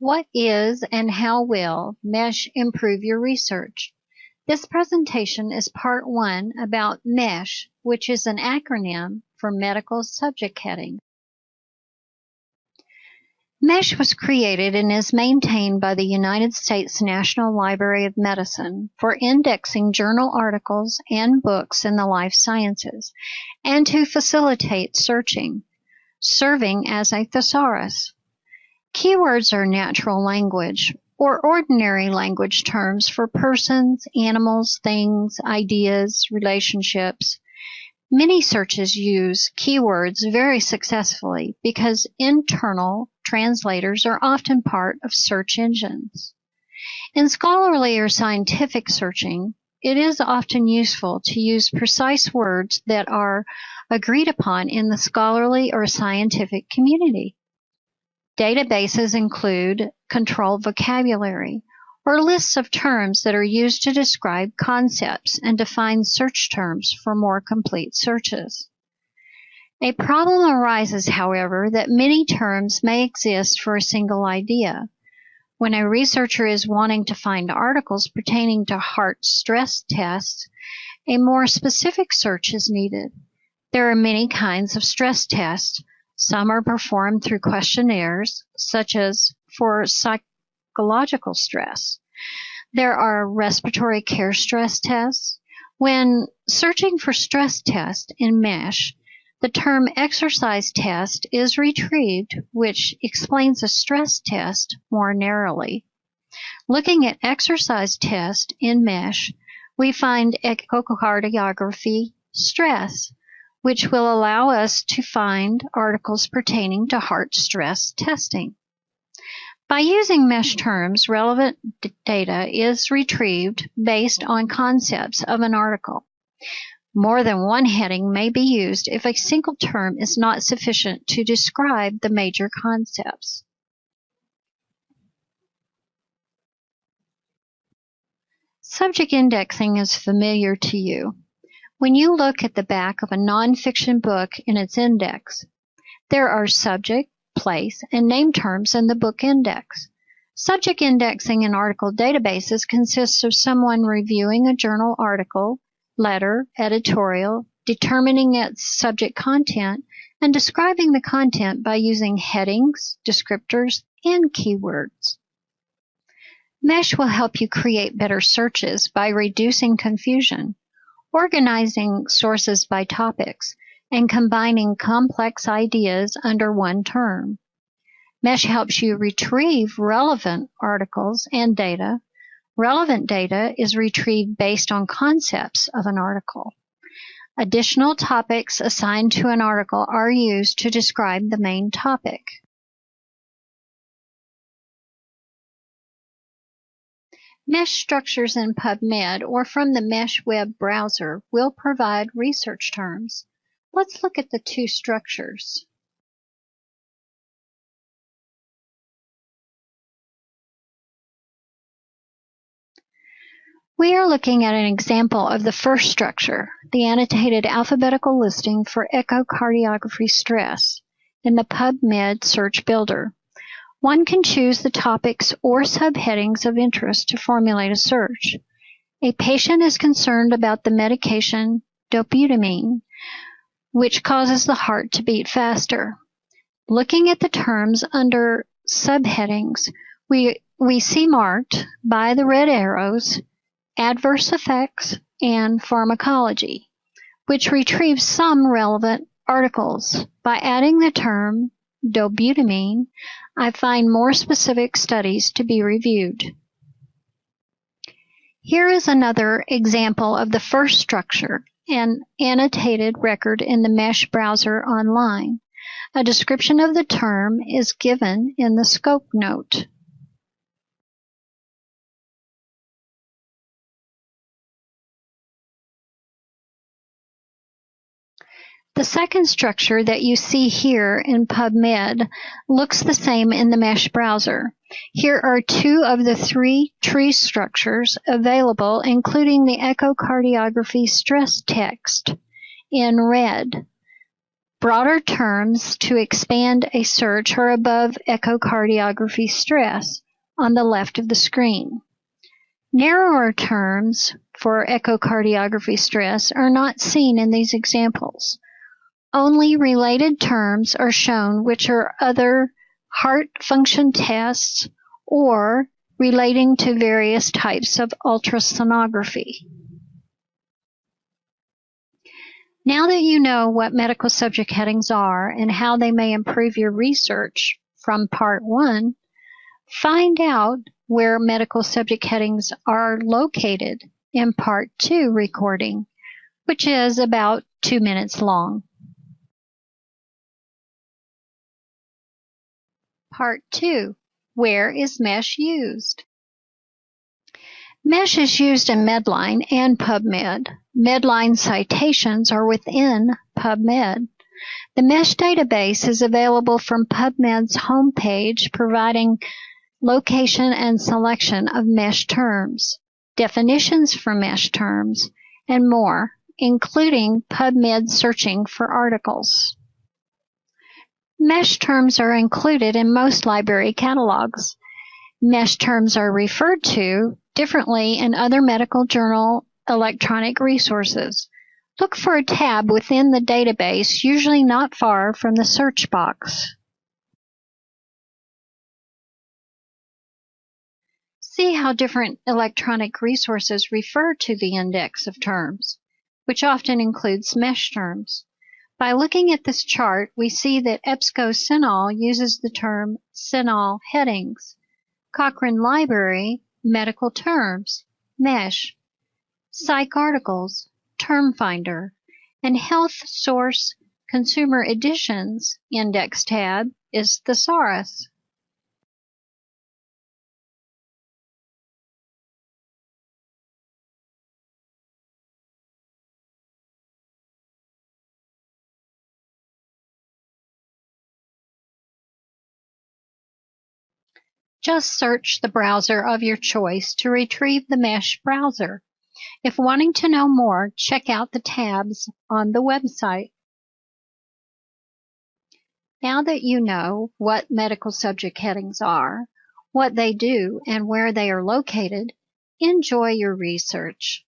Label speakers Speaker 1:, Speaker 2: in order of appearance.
Speaker 1: What is and how will MESH improve your research? This presentation is part one about MESH, which is an acronym for Medical Subject Heading. MESH was created and is maintained by the United States National Library of Medicine for indexing journal articles and books in the life sciences and to facilitate searching, serving as a thesaurus. Keywords are natural language or ordinary language terms for persons, animals, things, ideas, relationships. Many searches use keywords very successfully because internal translators are often part of search engines. In scholarly or scientific searching, it is often useful to use precise words that are agreed upon in the scholarly or scientific community. Databases include controlled vocabulary, or lists of terms that are used to describe concepts and define search terms for more complete searches. A problem arises, however, that many terms may exist for a single idea. When a researcher is wanting to find articles pertaining to heart stress tests, a more specific search is needed. There are many kinds of stress tests. Some are performed through questionnaires, such as for psychological stress. There are respiratory care stress tests. When searching for stress test in MESH, the term exercise test is retrieved, which explains a stress test more narrowly. Looking at exercise test in MESH, we find echocardiography stress, which will allow us to find articles pertaining to heart stress testing. By using mesh terms, relevant data is retrieved based on concepts of an article. More than one heading may be used if a single term is not sufficient to describe the major concepts. Subject indexing is familiar to you. When you look at the back of a nonfiction book in its index, there are subject, place, and name terms in the book index. Subject indexing in article databases consists of someone reviewing a journal article, letter, editorial, determining its subject content, and describing the content by using headings, descriptors, and keywords. Mesh will help you create better searches by reducing confusion, organizing sources by topics, and combining complex ideas under one term. Mesh helps you retrieve relevant articles and data. Relevant data is retrieved based on concepts of an article. Additional topics assigned to an article are used to describe the main topic. Mesh structures in PubMed or from the Mesh web browser will provide research terms. Let's look at the two structures. We are looking at an example of the first structure, the annotated alphabetical listing for echocardiography stress in the PubMed Search Builder. One can choose the topics or subheadings of interest to formulate a search. A patient is concerned about the medication dobutamine which causes the heart to beat faster. Looking at the terms under subheadings, we, we see marked by the red arrows adverse effects and pharmacology, which retrieves some relevant articles. By adding the term dobutamine, I find more specific studies to be reviewed. Here is another example of the first structure an annotated record in the Mesh browser online. A description of the term is given in the scope note. The second structure that you see here in PubMed looks the same in the Mesh browser. Here are two of the three tree structures available, including the echocardiography stress text in red. Broader terms to expand a search are above echocardiography stress on the left of the screen. Narrower terms for echocardiography stress are not seen in these examples. Only related terms are shown which are other heart function tests or relating to various types of ultrasonography. Now that you know what medical subject headings are and how they may improve your research from Part 1, find out where medical subject headings are located in Part 2 recording, which is about two minutes long. Part 2. Where is MESH used? MESH is used in Medline and PubMed. Medline citations are within PubMed. The MESH database is available from PubMed's homepage, providing location and selection of MESH terms, definitions for MESH terms, and more, including PubMed searching for articles. MESH terms are included in most library catalogs. MESH terms are referred to differently in other medical journal electronic resources. Look for a tab within the database, usually not far from the search box. See how different electronic resources refer to the index of terms, which often includes mesh terms. By looking at this chart, we see that EBSCO-CINAHL uses the term CINAHL headings. Cochrane Library, medical terms, MESH, PsycARTICLES, term finder, and Health Source Consumer Editions index tab is Thesaurus. Just search the browser of your choice to retrieve the Mesh browser. If wanting to know more, check out the tabs on the website. Now that you know what medical subject headings are, what they do, and where they are located, enjoy your research.